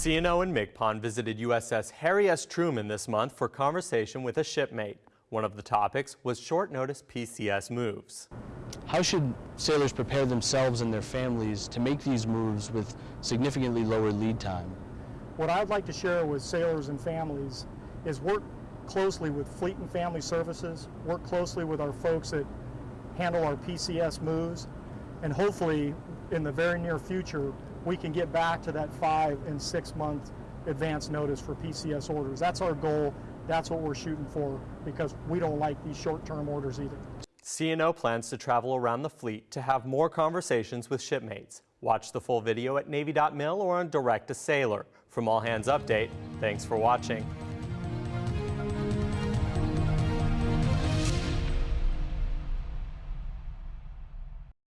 CNO and MCPON visited USS Harry S. Truman this month for conversation with a shipmate. One of the topics was short notice PCS moves. How should sailors prepare themselves and their families to make these moves with significantly lower lead time? What I'd like to share with sailors and families is work closely with Fleet and Family Services, work closely with our folks that handle our PCS moves, and hopefully in the very near future, we can get back to that five and six month advance notice for PCS orders. That's our goal. That's what we're shooting for because we don't like these short term orders either. CNO plans to travel around the fleet to have more conversations with shipmates. Watch the full video at Navy.mil or on Direct to Sailor. From All Hands Update, thanks for watching.